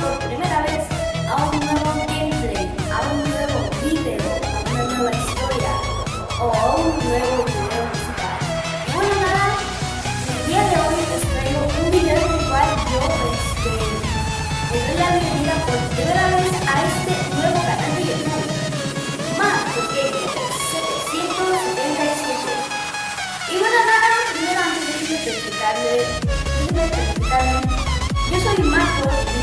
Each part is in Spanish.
por primera vez a un nuevo gameplay, a un nuevo video, a una nueva historia o a un nuevo video bueno nada, el día de hoy les traigo un video en el cual yo este, doy la por primera vez a este nuevo Y bueno nada, 可以吗？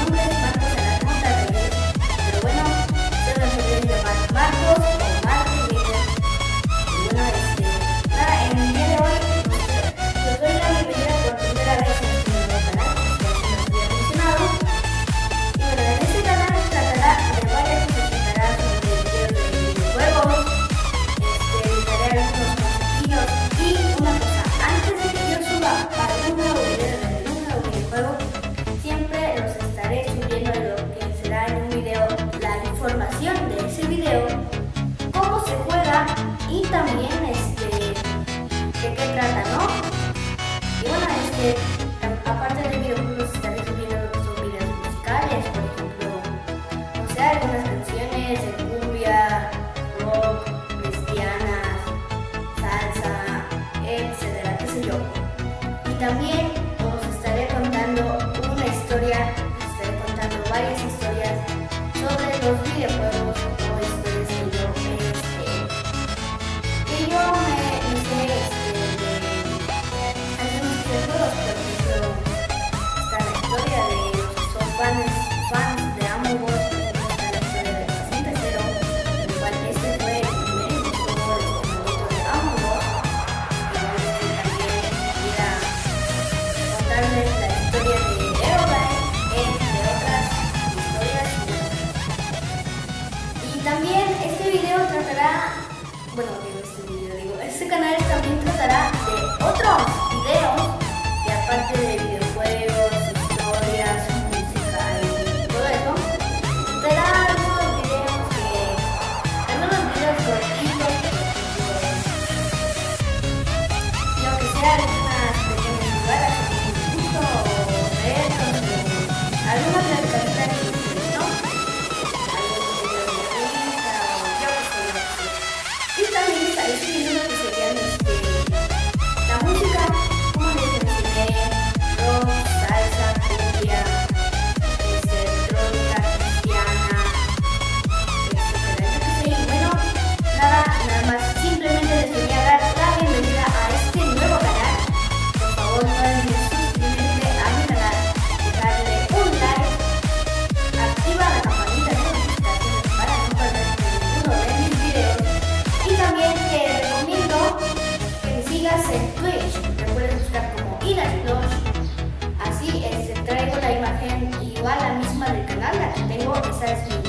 información de ese video, cómo se juega y también este, de qué trata, ¿no? Y bueno, este, aparte de videojuegos pues, estaré subiendo otros videos musicales, por ejemplo, no sé, algunas canciones de cumbia, rock, cristianas, salsa, etcétera, qué sé yo. Y también बनाओ मेरे ऐसे करना says